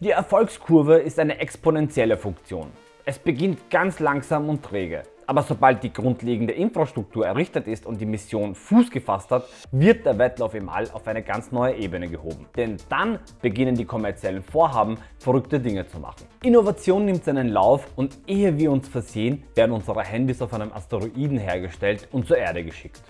Die Erfolgskurve ist eine exponentielle Funktion. Es beginnt ganz langsam und träge, aber sobald die grundlegende Infrastruktur errichtet ist und die Mission Fuß gefasst hat, wird der Wettlauf im All auf eine ganz neue Ebene gehoben. Denn dann beginnen die kommerziellen Vorhaben verrückte Dinge zu machen. Innovation nimmt seinen Lauf und ehe wir uns versehen, werden unsere Handys auf einem Asteroiden hergestellt und zur Erde geschickt.